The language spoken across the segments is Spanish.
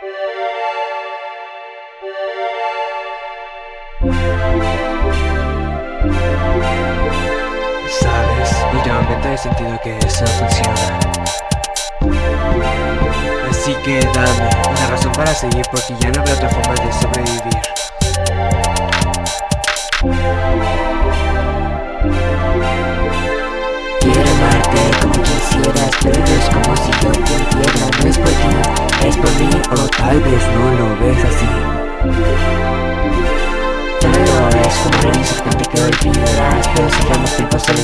Sabes, últimamente he sentido que eso no funciona. Así que dame una razón para seguir porque ya no veo otra forma de sobrevivir. Quiero amarte como quisieras, pero es vez no lo ves así. Todo es como una incertidumbre que olvidarás Pero si solo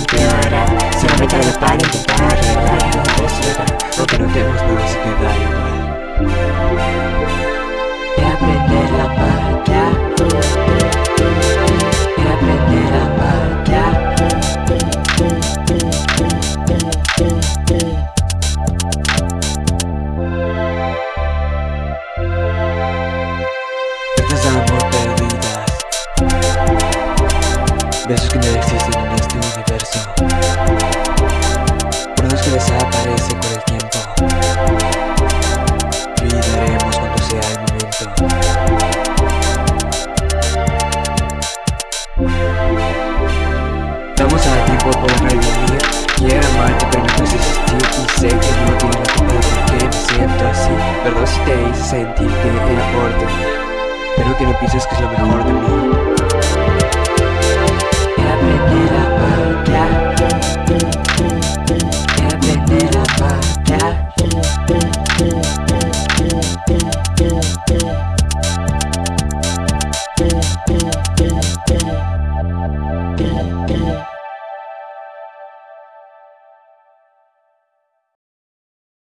Besos que no existen en este universo. Recuerdos que desaparecen con el tiempo. Olvidaremos cuando sea el momento. Vamos a tiempo para revivir Quiero amarte pero no puedes existir. Y sé que no tiene la culpa por qué me siento así. Perdón si te hice sentir que era por ti Espero que no pienses que es lo mejor de mí Música